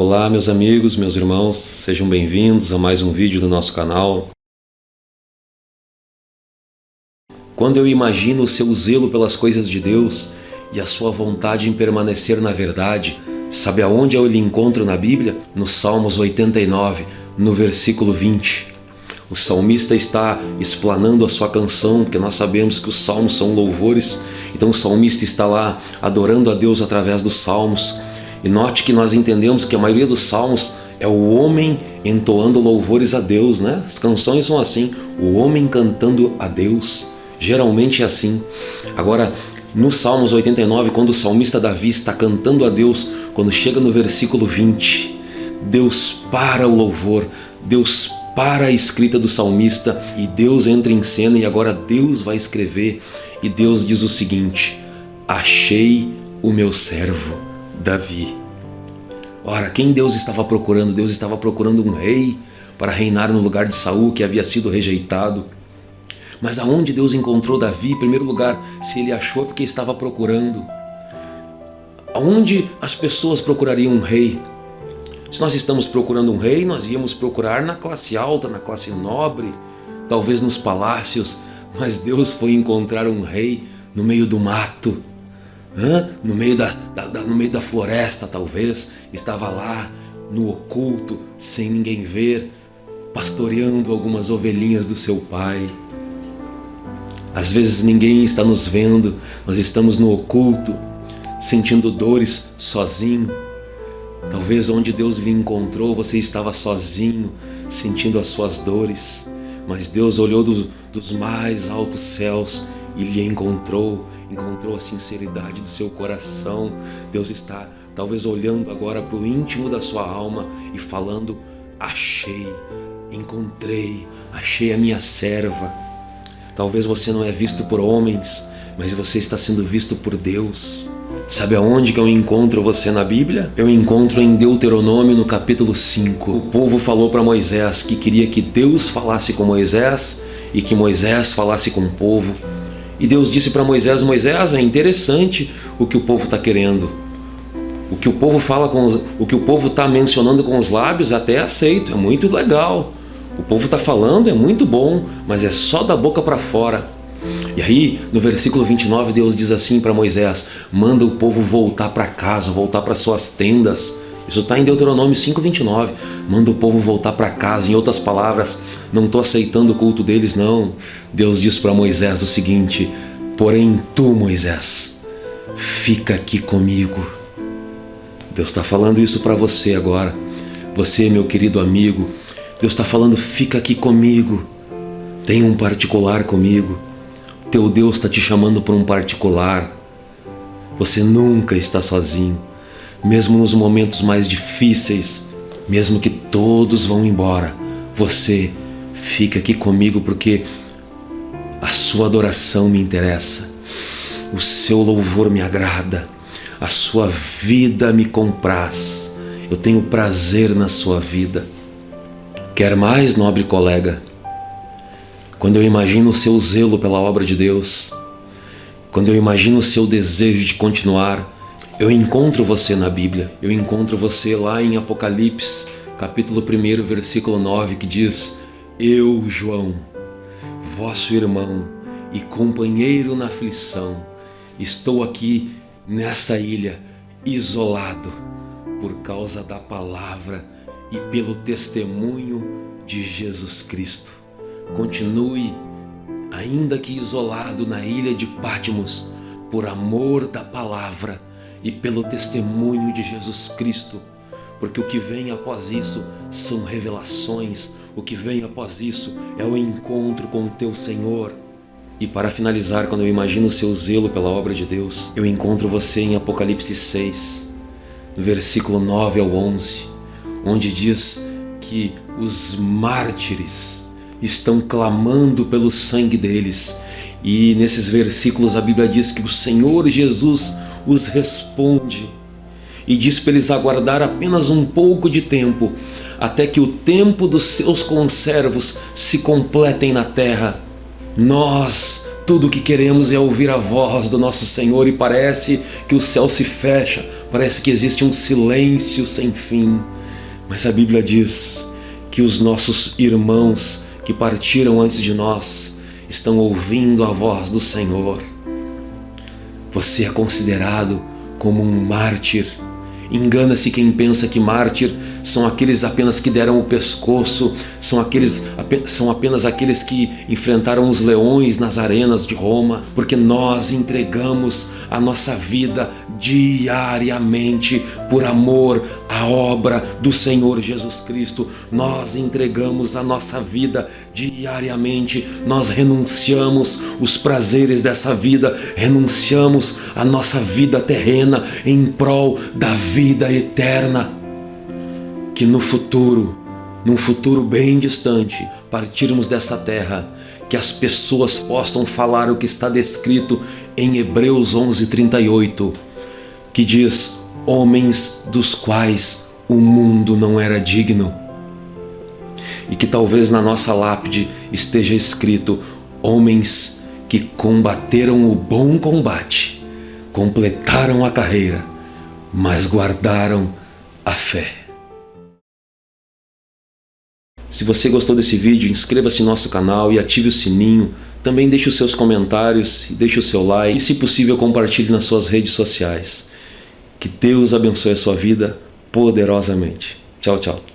Olá meus amigos, meus irmãos, sejam bem-vindos a mais um vídeo do nosso canal. Quando eu imagino o seu zelo pelas coisas de Deus e a sua vontade em permanecer na verdade, sabe aonde eu lhe encontro na Bíblia? No Salmos 89, no versículo 20. O salmista está explanando a sua canção, porque nós sabemos que os salmos são louvores, então o salmista está lá adorando a Deus através dos salmos. E note que nós entendemos que a maioria dos salmos é o homem entoando louvores a Deus, né? As canções são assim, o homem cantando a Deus. Geralmente é assim. Agora, no Salmos 89, quando o salmista Davi está cantando a Deus, quando chega no versículo 20, Deus para o louvor, Deus para a escrita do salmista e Deus entra em cena e agora Deus vai escrever e Deus diz o seguinte, achei o meu servo Davi. Ora, quem Deus estava procurando? Deus estava procurando um rei para reinar no lugar de Saul, que havia sido rejeitado. Mas aonde Deus encontrou Davi? Em primeiro lugar, se ele achou porque estava procurando. Aonde as pessoas procurariam um rei? Se nós estamos procurando um rei, nós íamos procurar na classe alta, na classe nobre, talvez nos palácios, mas Deus foi encontrar um rei no meio do mato, No, meio da, da, da, no meio da floresta, talvez, estava lá, no oculto, sem ninguém ver, pastoreando algumas ovelhinhas do seu pai. Às vezes ninguém está nos vendo, nós estamos no oculto, sentindo dores sozinho. Talvez onde Deus lhe encontrou, você estava sozinho, sentindo as suas dores. Mas Deus olhou dos mais altos céus e lhe encontrou, encontrou a sinceridade do seu coração. Deus está talvez olhando agora para o íntimo da sua alma e falando, achei, encontrei, achei a minha serva. Talvez você não é visto por homens, mas você está sendo visto por Deus. Sabe aonde que eu encontro você na Bíblia? Eu encontro em Deuteronômio no capítulo 5. O povo falou para Moisés que queria que Deus falasse com Moisés e que Moisés falasse com o povo. E Deus disse para Moisés, Moisés, é interessante o que o povo está querendo. O que o povo fala com os, o que o povo está mencionando com os lábios até aceito, é muito legal. O povo está falando, é muito bom, mas é só da boca para fora. E aí, no versículo 29, Deus diz assim para Moisés, manda o povo voltar para casa, voltar para suas tendas. Isso está em Deuteronômio 5,29. Manda o povo voltar para casa. Em outras palavras, não estou aceitando o culto deles, não. Deus diz para Moisés o seguinte, porém tu, Moisés, fica aqui comigo. Deus está falando isso para você agora. Você, meu querido amigo, Deus está falando, fica aqui comigo. Tem um particular comigo. Teu Deus está te chamando para um particular. Você nunca está sozinho. Mesmo nos momentos mais difíceis, mesmo que todos vão embora, você fica aqui comigo porque a sua adoração me interessa, o seu louvor me agrada, a sua vida me compraz, eu tenho prazer na sua vida. Quer mais, nobre colega? Quando eu imagino o seu zelo pela obra de Deus, quando eu imagino o seu desejo de continuar, eu encontro você na Bíblia, eu encontro você lá em Apocalipse, capítulo 1, versículo 9, que diz Eu, João, vosso irmão e companheiro na aflição, estou aqui nessa ilha, isolado, por causa da palavra e pelo testemunho de Jesus Cristo. Continue, ainda que isolado na ilha de Patmos, por amor da palavra, e pelo testemunho de Jesus Cristo, porque o que vem após isso são revelações, o que vem após isso é o encontro com o teu Senhor. E para finalizar, quando eu imagino o seu zelo pela obra de Deus, eu encontro você em Apocalipse 6, no versículo 9 ao 11, onde diz que os mártires estão clamando pelo sangue deles. E nesses versículos a Bíblia diz que o Senhor Jesus os responde e diz para eles aguardar apenas um pouco de tempo, até que o tempo dos seus conservos se completem na terra. Nós, tudo o que queremos é ouvir a voz do nosso Senhor e parece que o céu se fecha parece que existe um silêncio sem fim. Mas a Bíblia diz que os nossos irmãos que partiram antes de nós estão ouvindo a voz do Senhor. Você é considerado como um mártir. Engana-se quem pensa que mártir são aqueles apenas que deram o pescoço, são, aqueles, são apenas aqueles que enfrentaram os leões nas arenas de Roma, porque nós entregamos a nossa vida diariamente por amor à obra do Senhor Jesus Cristo. Nós entregamos a nossa vida diariamente, nós renunciamos os prazeres dessa vida, renunciamos a nossa vida terrena em prol da vida eterna que no futuro, num futuro bem distante, partirmos dessa terra, que as pessoas possam falar o que está descrito em Hebreus 11:38, que diz: homens dos quais o mundo não era digno. E que talvez na nossa lápide esteja escrito: homens que combateram o bom combate, completaram a carreira, mas guardaram a fé. Se você gostou desse vídeo, inscreva-se no nosso canal e ative o sininho. Também deixe os seus comentários e deixe o seu like e, se possível, compartilhe nas suas redes sociais. Que Deus abençoe a sua vida poderosamente. Tchau, tchau.